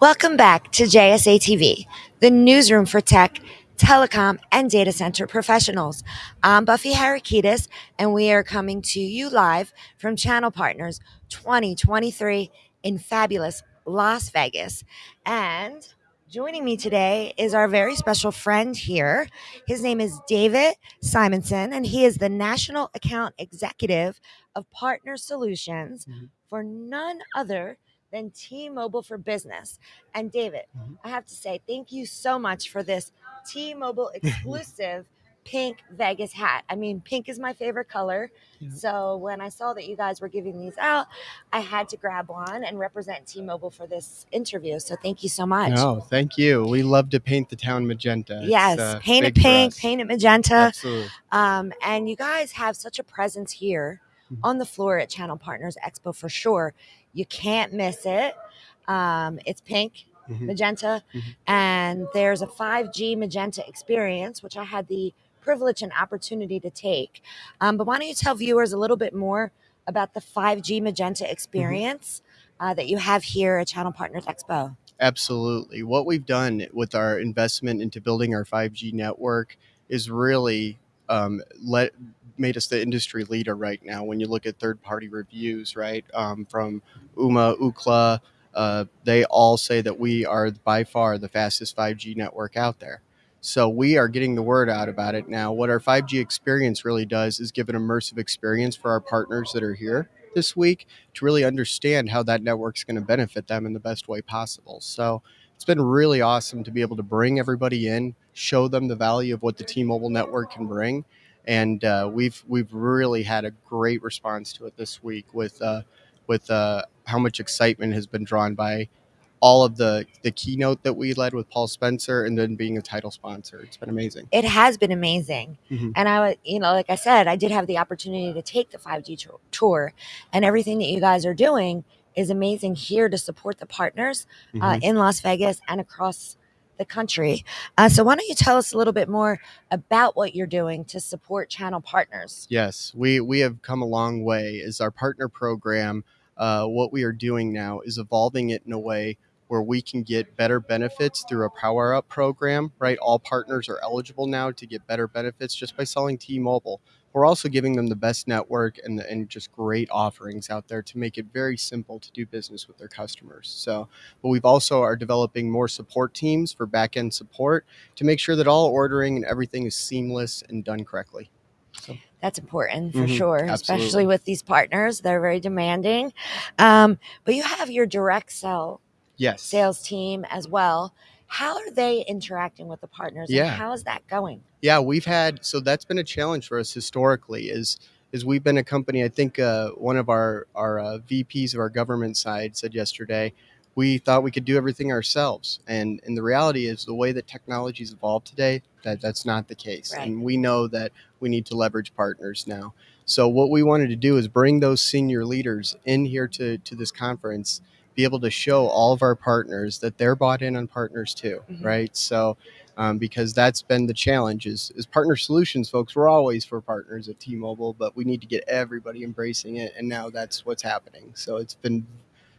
Welcome back to JSA TV, the newsroom for tech, telecom, and data center professionals. I'm Buffy Harakitis, and we are coming to you live from Channel Partners 2023 in fabulous Las Vegas. And joining me today is our very special friend here. His name is David Simonson, and he is the National Account Executive of Partner Solutions Mhm. for none other than T-Mobile for Business. And David, Mhm. I have to say thank you so much for this T-Mobile exclusive pink Vegas hat. I mean, pink is my favorite color. Yeah. So when I saw that you guys were giving these out, I had to grab one and represent T-Mobile for this interview. So thank you so much. No, thank you. We love to paint the town magenta. Yes, uh, paint it pink, paint it magenta. Absolutely. Um, and you guys have such a presence here. On the floor at Channel Partners Expo for sure. You can't miss it. Um, it's pink, Mhm. magenta, Mhm. and there's a 5G magenta experience, which I had the privilege and opportunity to take. Um, but why don't you tell viewers a little bit more about the 5G magenta experience uh, that you have here at Channel Partners Expo? Absolutely. What we've done with our investment into building our 5G network is really um, let made us the industry leader right now. When you look at third-party reviews, right, um, from UMA, Ookla, uh, they all say that we are by far the fastest 5G network out there. So we are getting the word out about it now. What our 5G experience really does is give an immersive experience for our partners that are here this week to really understand how that network's going to benefit them in the best way possible. So it's been really awesome to be able to bring everybody in, show them the value of what the T-Mobile network can bring, and uh, we've we've really had a great response to it this week with uh, with uh, how much excitement has been drawn by all of the the keynote that we led with Paul Spencer, and then being a title sponsor. It's been amazing. It has been amazing. Mhm. And I, wa- you know, like I said, I did have the opportunity to take the 5G tour- tour, and everything that you guys are doing is amazing here to support the partners uh, Mhm. in Las Vegas and across the country. Uh, so, why don't you tell us a little bit more about what you're doing to support channel partners? Yes, we we have come a long way. As our partner program, uh, what we are doing now is evolving it in a way where we can get better benefits through a power up program. Right, all partners are eligible now to get better benefits just by selling T-Mobile. We're also giving them the best network and and just great offerings out there to make it very simple to do business with their customers. So, but we've also are developing more support teams for back end support to make sure that all ordering and everything is seamless and done correctly. So. That's important for Mhm, sure, absolutely. especially with these partners. They're very demanding. Um, but you have your direct sell Yes. sales team as well. How are they interacting with the partners? Yeah. And how is that going? Yeah, we've had so that's been a challenge for us historically. Is is we've been a company. I think uh, one of our our uh, VPs of our government side said yesterday, we thought we could do everything ourselves, and and the reality is the way that technology's evolved today, that that's not the case, Right. and we know that we need to leverage partners now. So what we wanted to do is bring those senior leaders in here to to this conference, be able to show all of our partners that they're bought in on partners too, Mhm. right? So um, because that's been the challenge is, is partner solutions folks we're always for partners at t-mobile but we need to get everybody embracing it and now that's what's happening so it's been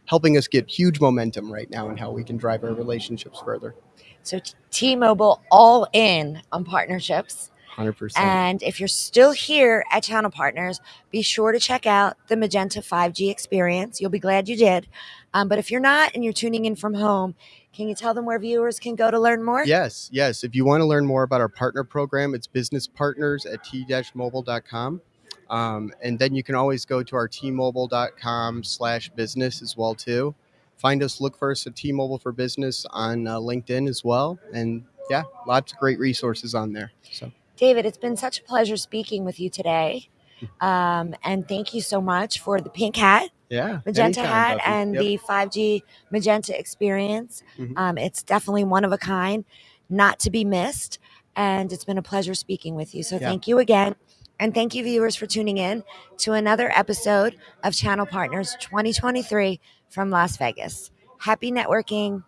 helping us get huge momentum right now and how we can drive our relationships further So T-Mobile all in on partnerships. 100% And if you're still here at Channel Partners, be sure to check out the Magenta 5G experience. You'll be glad you did. Um, but if you're not and you're tuning in from home, can you tell them where viewers can go to learn more? yes yes if you want to learn more about our partner program it's business partners at t-mobile.com um, and then you can always go to our t-mobile.com slash business as well too find us look for us at t-mobile for business on uh, linkedin as well and yeah lots of great resources on there so David, it's been such a pleasure speaking with you today. Um, and thank you so much for the pink hat, yeah magenta anytime, hat, Buffy. and Yep. the 5G magenta experience. Mhm. Um, it's definitely one of a kind, not to be missed. And it's been a pleasure speaking with you. So Yeah. thank you again. And thank you, viewers, for tuning in to another episode of Channel Partners 2023 from Las Vegas. Happy networking.